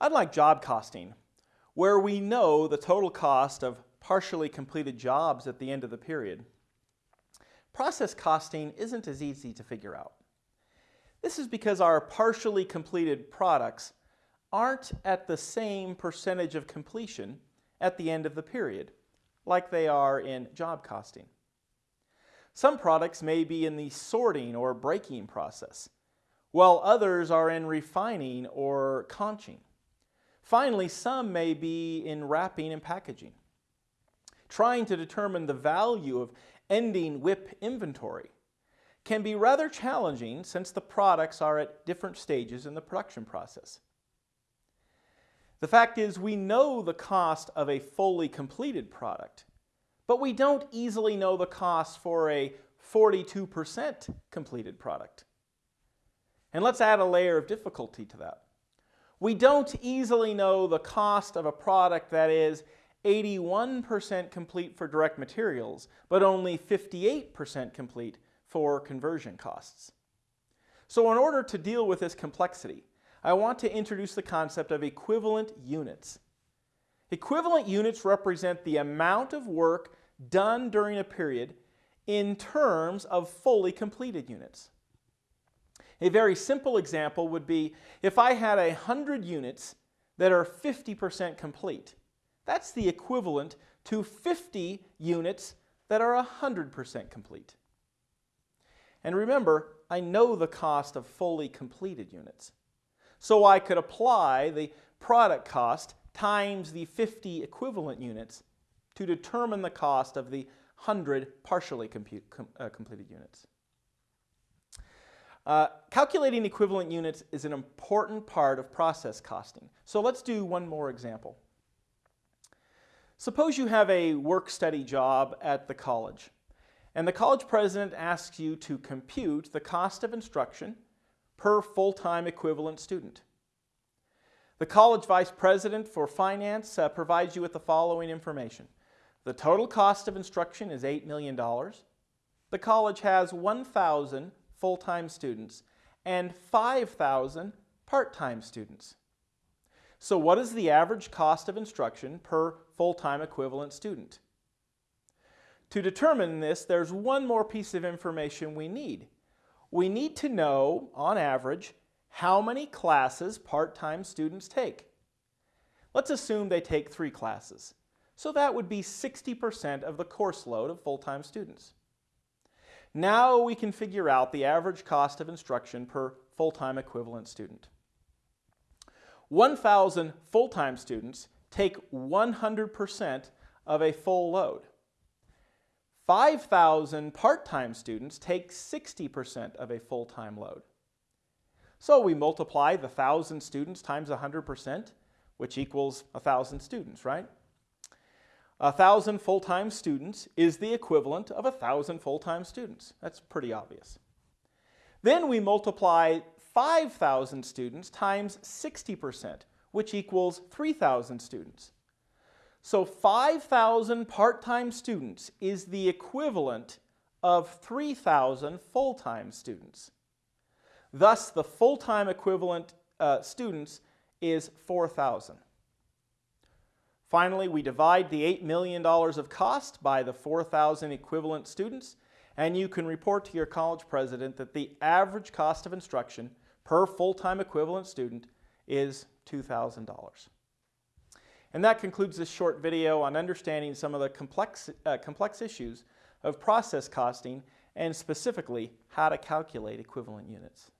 Unlike job costing, where we know the total cost of partially completed jobs at the end of the period, process costing isn't as easy to figure out. This is because our partially completed products aren't at the same percentage of completion at the end of the period, like they are in job costing. Some products may be in the sorting or breaking process, while others are in refining or conching. Finally, some may be in wrapping and packaging. Trying to determine the value of ending WIP inventory can be rather challenging since the products are at different stages in the production process. The fact is we know the cost of a fully completed product, but we don't easily know the cost for a 42% completed product. And let's add a layer of difficulty to that. We don't easily know the cost of a product that is 81% complete for direct materials, but only 58% complete for conversion costs. So in order to deal with this complexity, I want to introduce the concept of equivalent units. Equivalent units represent the amount of work done during a period in terms of fully completed units. A very simple example would be if I had 100 units that are 50% complete. That's the equivalent to 50 units that are 100% complete. And remember, I know the cost of fully completed units. So I could apply the product cost times the 50 equivalent units to determine the cost of the 100 partially com, uh, completed units. Uh, calculating equivalent units is an important part of process costing. So let's do one more example. Suppose you have a work-study job at the college, and the college president asks you to compute the cost of instruction per full-time equivalent student. The college vice president for finance uh, provides you with the following information. The total cost of instruction is $8 million. The college has 1,000 full-time students and 5,000 part-time students. So what is the average cost of instruction per full-time equivalent student? To determine this, there's one more piece of information we need. We need to know, on average, how many classes part-time students take. Let's assume they take three classes. So that would be 60% of the course load of full-time students. Now we can figure out the average cost of instruction per full-time equivalent student. 1,000 full-time students take 100% of a full load. 5,000 part-time students take 60% of a full-time load. So we multiply the 1,000 students times 100%, which equals 1,000 students, right? A thousand full-time students is the equivalent of a thousand full-time students. That's pretty obvious. Then we multiply 5,000 students times 60%, which equals 3,000 students. So 5,000 part-time students is the equivalent of 3,000 full-time students. Thus, the full-time equivalent uh, students is 4,000. Finally, we divide the $8 million of cost by the 4,000 equivalent students, and you can report to your college president that the average cost of instruction per full-time equivalent student is $2,000. And that concludes this short video on understanding some of the complex, uh, complex issues of process costing and specifically how to calculate equivalent units.